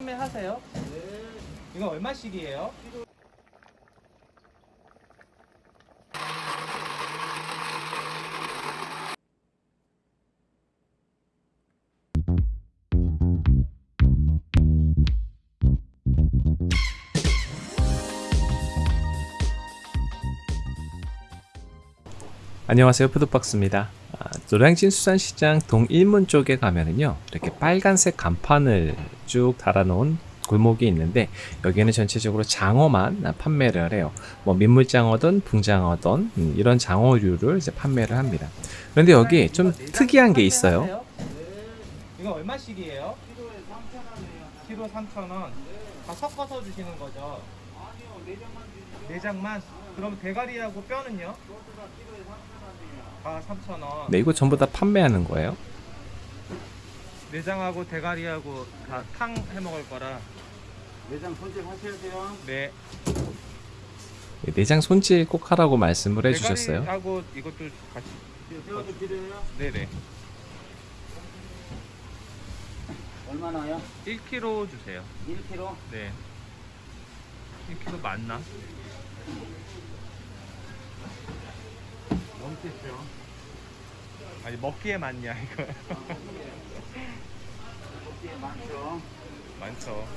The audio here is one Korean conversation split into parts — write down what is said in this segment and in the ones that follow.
판매하세요? 이거 얼마씩이에요? 안녕하세요 푸드박스입니다 아, 노량진 수산시장 동일문 쪽에 가면은요 이렇게 빨간색 간판을 쭉 달아놓은 골목이 있는데 여기는 전체적으로 장어만 판매를 해요 뭐 민물장어든 붕장어든 음, 이런 장어류를 이제 판매를 합니다 그런데 여기 좀 특이한 게 있어요 이거 얼마씩이에요? 키로 3,000원 다 섞어서 주시는 거죠? 내장만? 그럼 대가리하고 뼈는요? 다 3,000원 네 이거 전부 다 판매하는 거예요? 내장하고 대가리하고 다 탕 해먹을 거라 내장 손질 하셔야 돼요. 네 내장 손질 꼭 하라고 말씀을 해주셨어요 하고 이것도 같이 새우도 필요해요? 네네 얼마나요? 1kg 주세요. 1kg? 네. 1kg 맞나? 넘겠죠. 아니 먹기에 맞냐 이거? 이게 많죠. 많죠.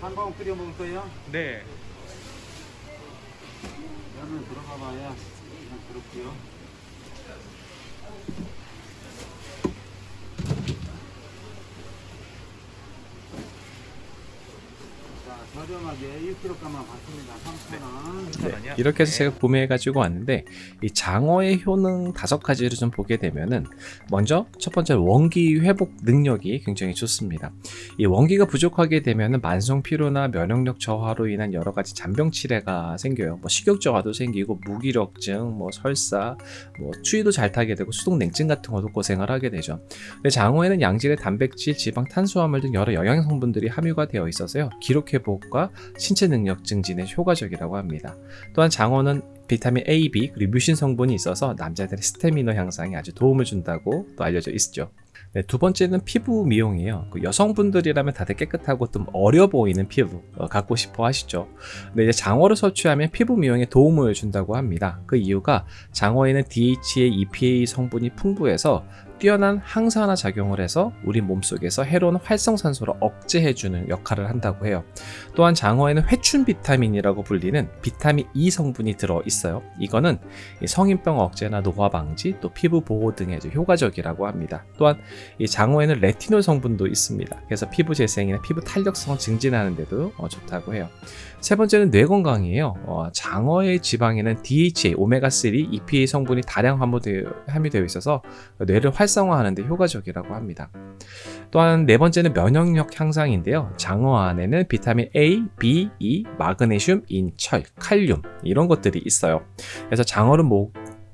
한번 끓여 먹을 거예요? 네. 면은 들어가 봐야 그냥 그렇고요. 자, 저렴하게 1kg가만 받습니다. 3,000원. 잠깐만요. 이렇게 해서 네. 제가 구매해가지고 왔는데 이 장어의 효능 다섯 가지를 좀 보게 되면은 먼저 첫 번째 원기 회복 능력이 굉장히 좋습니다. 이 원기가 부족하게 되면은 만성 피로나 면역력 저하로 인한 여러 가지 잔병 치레가 생겨요. 뭐 식욕 저하도 생기고 무기력증, 뭐 설사, 뭐 추위도 잘 타게 되고 수동 냉증 같은 것도 고생을 하게 되죠. 근데 장어에는 양질의 단백질, 지방, 탄수화물 등 여러 영양 성분들이 함유가 되어 있어서요. 기록 회복과 신체 능력 증진에 효과적이라고 합니다. 또한 장어는 비타민 A, B 그리고 뮤신 성분이 있어서 남자들의 스태미너 향상에 아주 도움을 준다고 또 알려져 있죠. 네, 두 번째는 피부 미용이에요. 그 여성분들이라면 다들 깨끗하고 좀 어려 보이는 피부 어, 갖고 싶어 하시죠. 근데 이제 장어를 섭취하면 피부 미용에 도움을 준다고 합니다. 그 이유가 장어에는 DHA, EPA 성분이 풍부해서 뛰어난 항산화 작용을 해서 우리 몸속에서 해로운 활성산소를 억제해주는 역할을 한다고 해요. 또한 장어에는 회춘 비타민이라고 불리는 비타민 E 성분이 들어 있어요. 이거는 이 성인병 억제나 노화 방지, 또 피부 보호 등에 효과적이라고 합니다. 또한 이 장어에는 레티놀 성분도 있습니다. 그래서 피부 재생이나 피부 탄력성 증진하는 데도 어, 좋다고 해요. 세 번째는 뇌 건강이에요. 어, 장어의 지방에는 DHA, 오메가3, EPA 성분이 다량 함유되어, 있어서 뇌를 활성화하는 데 효과적이라고 합니다. 또한 네 번째는 면역력 향상인데요. 장어 안에는 비타민 A, B, E, 마그네슘, 인, 철, 칼륨 이런 것들이 있어요. 그래서 장어를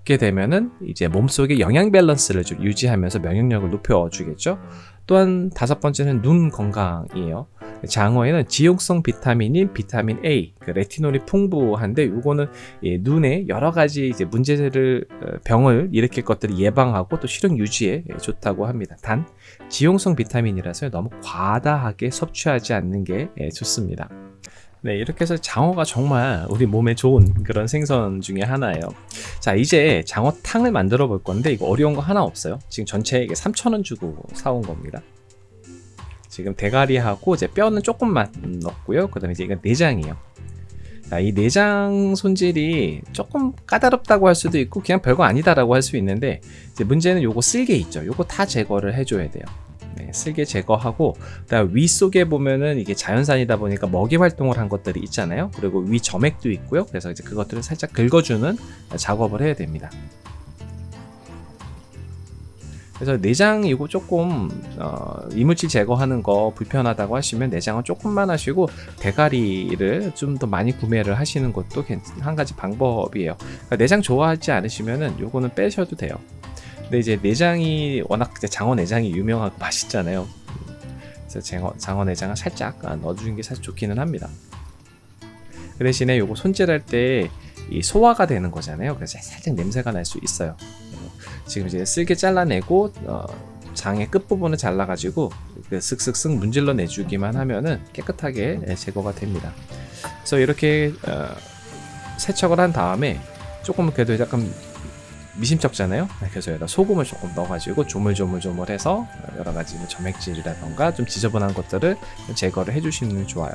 먹게 되면은 이제 몸속의 영양 밸런스를 좀 유지하면서 면역력을 높여주겠죠. 또한 다섯 번째는 눈 건강이에요. 장어에는 지용성 비타민인 비타민 A, 그 레티놀이 풍부한데 이거는 예, 눈에 여러 가지 이제 문제를 어, 병을 일으킬 것들을 예방하고 또 시력 유지에 예, 좋다고 합니다. 단 지용성 비타민이라서 너무 과다하게 섭취하지 않는 게 예, 좋습니다. 네, 이렇게 해서 장어가 정말 우리 몸에 좋은 그런 생선 중에 하나예요. 자, 이제 장어탕을 만들어 볼 건데 이거 어려운 거 하나 없어요. 지금 전체 이게 3,000원 주고 사온 겁니다. 지금 대가리하고 이제 뼈는 조금만 넣었고요. 그 다음에 이제 이건 내장이에요. 자, 이 내장 손질이 조금 까다롭다고 할 수도 있고 그냥 별거 아니다라고 할 수 있는데 문제는 요거 쓸개 있죠. 요거 다 제거를 해줘야 돼요. 네, 쓸개 제거하고 그다음 위 속에 보면은 이게 자연산이다 보니까 먹이 활동을 한 것들이 있잖아요. 그리고 위 점액도 있고요. 그래서 이제 그것들을 살짝 긁어주는 작업을 해야 됩니다. 그래서 내장 이거 조금 어, 이물질 제거하는 거 불편하다고 하시면 내장은 조금만 하시고 대가리를 좀 더 많이 구매를 하시는 것도 괜- 한 가지 방법이에요. 그러니까 내장 좋아하지 않으시면은 요거는 빼셔도 돼요. 근데 이제 내장이 워낙 장어 내장이 유명하고 맛있잖아요. 그래서 장어, 장어 내장을 살짝 아, 넣어주는 게 사실 좋기는 합니다. 그 대신에 요거 손질할 때 이 소화가 되는 거잖아요. 그래서 살짝 냄새가 날 수 있어요. 지금 이제 쓸개 잘라내고 어, 장의 끝부분을 잘라가지고 그 슥슥슥 문질러 내주기만 하면은 깨끗하게 예, 제거가 됩니다. 그래서 이렇게 어, 세척을 한 다음에 조금 그래도 약간 미심쩍잖아요. 그래서 여기다 소금을 조금 넣어가지고 조물조물조물해서 여러 가지 뭐 점액질이라던가 좀 지저분한 것들을 제거를 해주시는 게 좋아요.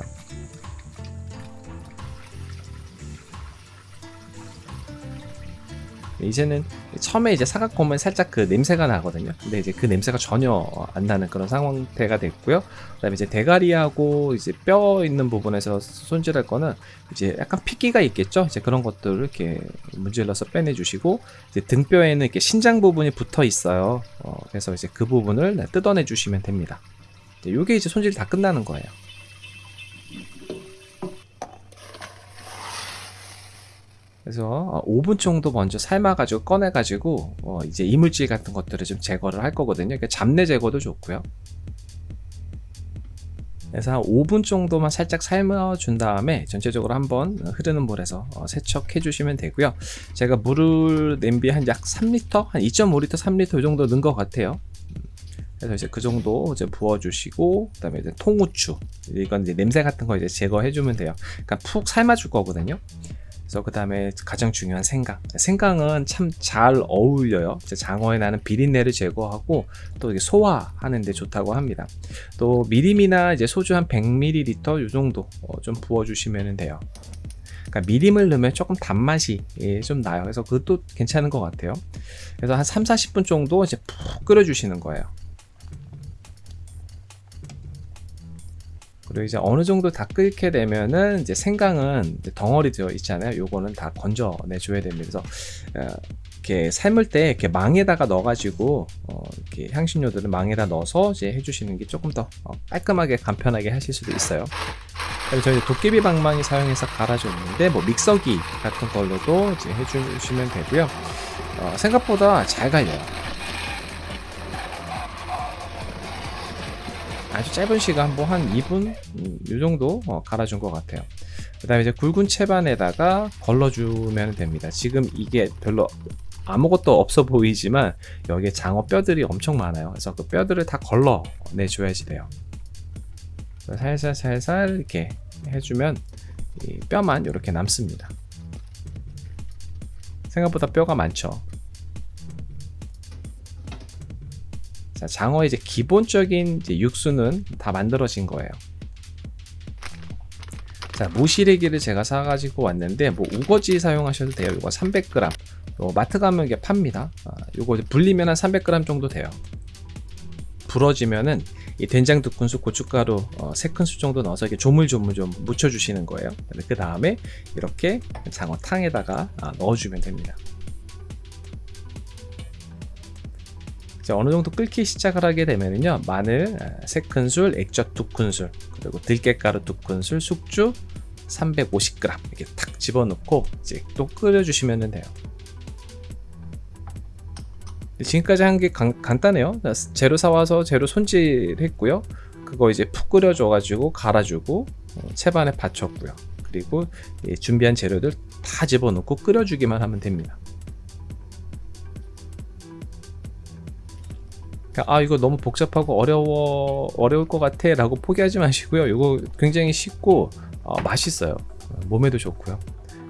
이제는 처음에 이제 사각 보면 살짝 그 냄새가 나거든요. 근데 이제 그 냄새가 전혀 안 나는 그런 상태가 됐고요. 그다음에 이제 대가리하고 이제 뼈 있는 부분에서 손질할 거는 이제 약간 핏기가 있겠죠. 이제 그런 것들을 이렇게 문질러서 빼내주시고 이제 등뼈에는 이렇게 신장 부분이 붙어 있어요. 어, 그래서 이제 그 부분을 뜯어내 주시면 됩니다. 이제 요게 이제 손질 다 끝나는 거예요. 그래서 5분 정도 먼저 삶아가지고 꺼내가지고 어, 이제 이물질 같은 것들을 좀 제거를 할 거거든요. 그러니까 잡내 제거도 좋고요. 그래서 한 5분 정도만 살짝 삶아준 다음에 전체적으로 한번 흐르는 물에서 어, 세척해 주시면 되고요. 제가 물을 냄비 한 약 3리터, 한 2.5리터, 3리터 이 정도 넣은 것 같아요. 그래서 이제 그 정도 이제 부어주시고 그 다음에 이제 통후추 이건 이제 냄새 같은 거 이제 제거해 주면 돼요. 그러니까 푹 삶아줄 거거든요. 그래서 그 다음에 가장 중요한 생강. 생강은 참 잘 어울려요. 장어에 나는 비린내를 제거하고 또 이게 소화하는 데 좋다고 합니다. 또 미림이나 이제 소주 한 100ml 이 정도 어, 좀 부어 주시면 돼요. 그러니까 미림을 넣으면 조금 단맛이 예, 좀 나요. 그래서 그것도 괜찮은 것 같아요. 그래서 한 3, 40분 정도 이제 푹 끓여 주시는 거예요. 그리고 이제 어느 정도 다 끓게 되면은 이제 생강은 이제 덩어리 되어 있잖아요. 요거는 다 건져내 줘야 됩니다. 그래서 어, 이렇게 삶을 때 이렇게 망에다가 넣어가지고 어, 이렇게 향신료들을 망에다 넣어서 이제 해주시는 게 조금 더 어, 깔끔하게 간편하게 하실 수도 있어요. 그리고 저희 도깨비 방망이 사용해서 갈아줬는데 뭐 믹서기 같은 걸로도 이제 해주시면 되고요. 어, 생각보다 잘 갈려요. 아주 짧은 시간 뭐 한 2분 음, 이 정도 어, 갈아준 것 같아요. 그 다음에 이제 굵은 채반에다가 걸러주면 됩니다. 지금 이게 별로 아무것도 없어 보이지만 여기에 장어 뼈들이 엄청 많아요. 그래서 그 뼈들을 다 걸러 내 줘야지 돼요. 살살 살살 이렇게 해주면 이 뼈만 이렇게 남습니다. 생각보다 뼈가 많죠. 자, 장어의 이제 기본적인 이제 육수는 다 만들어진 거예요. 자, 무시래기를 제가 사가지고 왔는데, 뭐, 우거지 사용하셔도 돼요. 이거 300g. 요 마트 가면 이게 팝니다. 아, 요거 불리면 한 300g 정도 돼요. 부러지면은 이 된장 두 큰술, 고춧가루 어, 세 큰술 정도 넣어서 이렇게 조물조물 좀 묻혀주시는 거예요. 그 다음에 이렇게 장어탕에다가 아, 넣어주면 됩니다. 어느 정도 끓기 시작을 하게 되면요 마늘 3큰술, 액젓 2큰술, 그리고 들깨가루 2큰술, 숙주 350g 이렇게 탁 집어넣고 이제 또 끓여주시면 돼요. 지금까지 한 게 간단해요. 재료 사와서 재료 손질했고요. 그거 이제 푹 끓여줘 가지고 갈아주고 어, 채반에 받쳤고요. 그리고 준비한 재료들 다 집어넣고 끓여주기만 하면 됩니다. 아 이거 너무 복잡하고 어려워 어려울 것 같아 라고 포기하지 마시고요. 이거 굉장히 쉽고 어, 맛있어요. 몸에도 좋고요.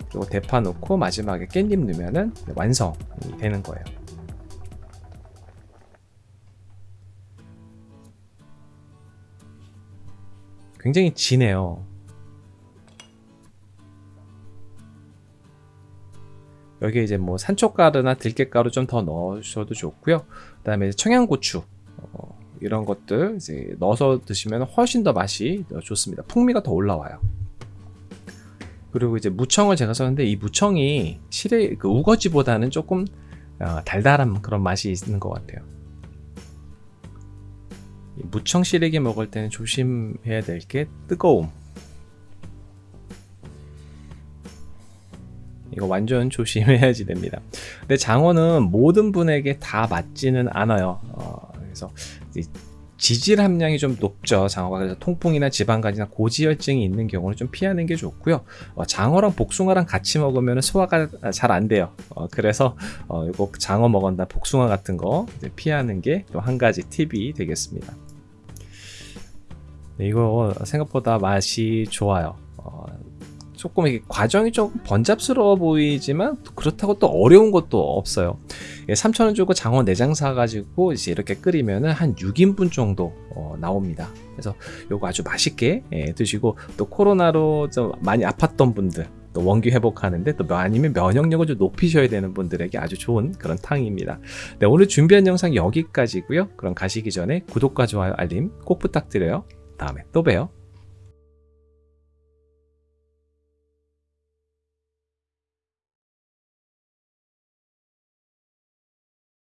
그리고 대파 넣고 마지막에 깻잎 넣으면 완성이 되는 거예요. 굉장히 진해요 여기에 이제 뭐 산초가루나 들깨가루 좀 더 넣으셔도 좋고요. 그 다음에 청양고추 어, 이런 것들 이제 넣어서 드시면 훨씬 더 맛이 좋습니다. 풍미가 더 올라와요. 그리고 이제 무청을 제가 썼는데 이 무청이 실의 그 우거지보다는 조금 어, 달달한 그런 맛이 있는 것 같아요. 무청 시래기 먹을 때는 조심해야 될 게 뜨거움. 이거 완전 조심해야지 됩니다. 근데 장어는 모든 분에게 다 맞지는 않아요. 어, 그래서 지질 함량이 좀 높죠. 장어가 그래서 통풍이나 지방간이나 고지혈증이 있는 경우는 좀 피하는 게 좋고요. 어, 장어랑 복숭아랑 같이 먹으면 소화가 잘 안 돼요. 어, 그래서 어, 이거 장어 먹었나 복숭아 같은 거 피하는 게 또 한 가지 팁이 되겠습니다. 네, 이거 생각보다 맛이 좋아요. 어, 조금 이게 과정이 조금 번잡스러워 보이지만 또 그렇다고 또 어려운 것도 없어요. 3,000원 주고 장어 내장 사가지고 이제 이렇게 끓이면은 한 6인분 정도 어, 나옵니다. 그래서 요거 아주 맛있게 예, 드시고 또 코로나로 좀 많이 아팠던 분들 또 원기 회복하는데 또 아니면 면역력을 좀 높이셔야 되는 분들에게 아주 좋은 그런 탕입니다. 네, 오늘 준비한 영상 여기까지고요. 그럼 가시기 전에 구독과 좋아요, 알림 꼭 부탁드려요. 다음에 또 봬요.